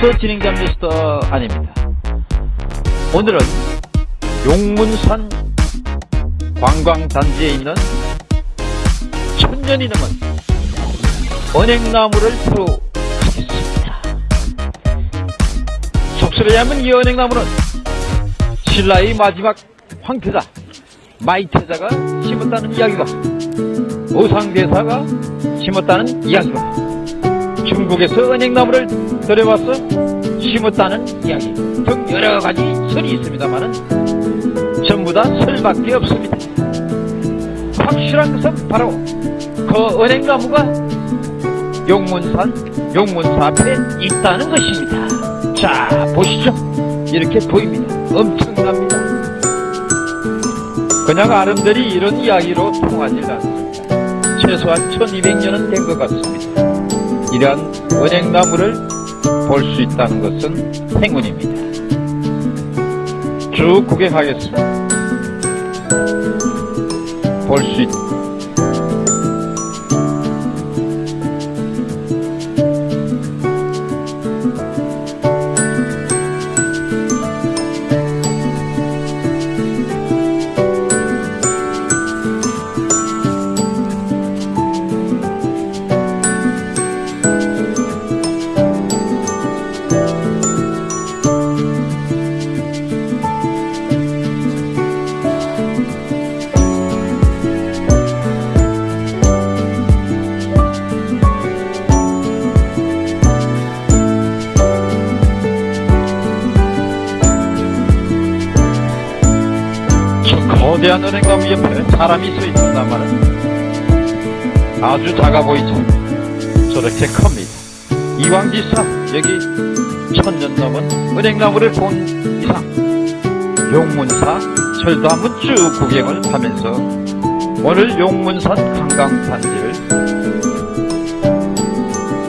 아나운서 진행자 미스터 아닙니다. 오늘은 용문산 관광단지에 있는 천년이 넘은 은행나무를 보러 가겠습니다. 속설에 하면 이 은행나무는 신라의 마지막 황태자 마이태자가 심었다는 이야기가 오상대사가 심었다는 이야기가 중국에서 은행나무를 들여와서 심었다는 이야기 등 여러가지 설이 있습니다만 전부 다 설밖에 없습니다. 확실한 것은 바로 그 은행나무가 용문산 용문사 앞에 있다는 것입니다. 자 보시죠. 이렇게 보입니다. 엄청납니다. 그냥 아름들이 이런 이야기로 통하지 않습니다. 최소한 1200년은 된 것 같습니다. 이러한 은행나무를 볼 수 있다는 것은 행운입니다. 쭉 구경하겠습니다. 볼 수 있... 저 거대한 은행나무 옆에 사람이 서 있었단 말은 아주 작아 보이죠. 저렇게 큽니다. 이왕지사 여기 천년 넘은 은행나무를 본 이상 용문사 절도 한번 쭉 구경을 하면서 오늘 용문산 관광단지를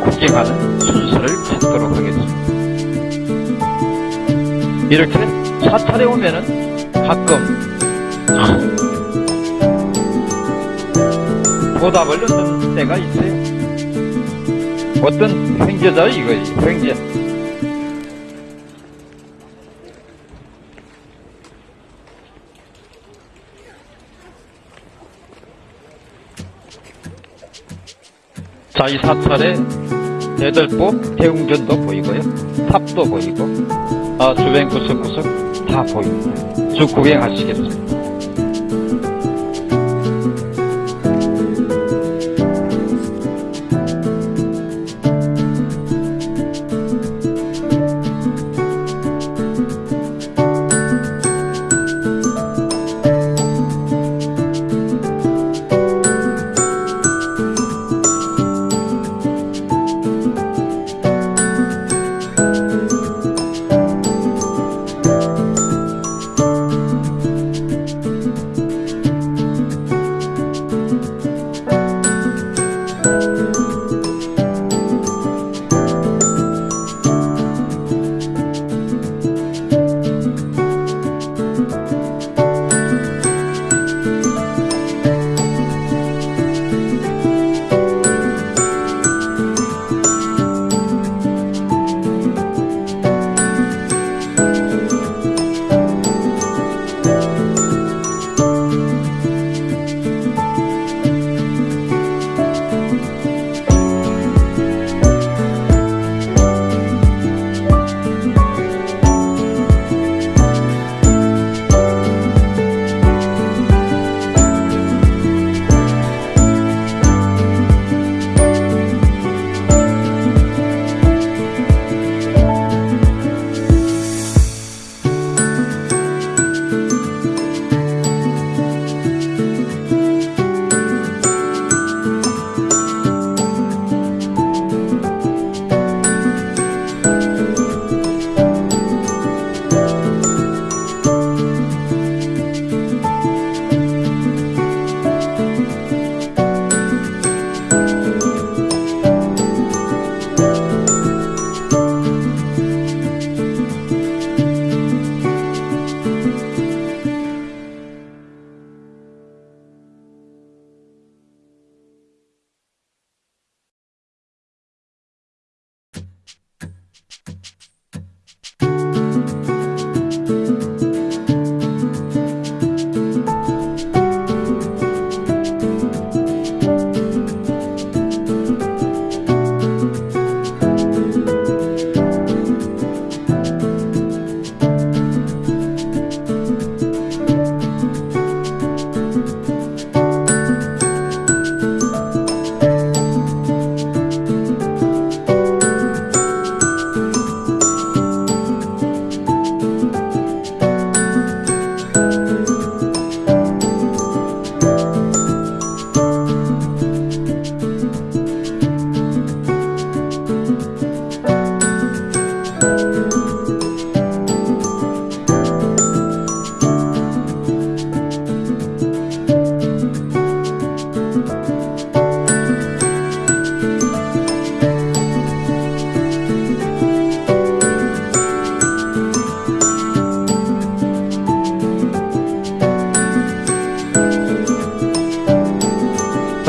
구경하는 순서를 찾도록 하겠습니다. 이렇게 사찰에 오면은 가끔 보답을 얻는 때가 있어요. 어떤 횡재자 이거 횡재. 자, 이 사찰에 대들보 대웅전도 보이고요. 탑도 보이고, 아, 주변 구석구석 다 보입니다. 쭉 구경하시겠습니다.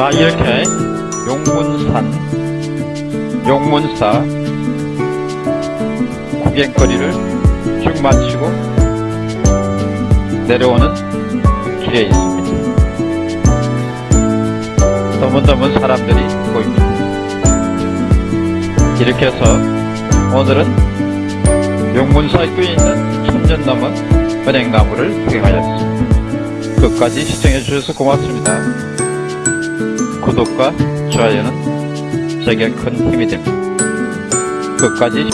자, 이렇게 용문산, 용문사 구경거리를 쭉 마치고 내려오는 길에 있습니다. 드문드문 사람들이 보입니다. 이렇게 해서 오늘은 용문사교에 있는 천년 넘은 은행나무를 구경하였습니다. 끝까지 시청해 주셔서 고맙습니다. 구독과 좋아요는 제게 큰 힘이 됩니다. 끝까지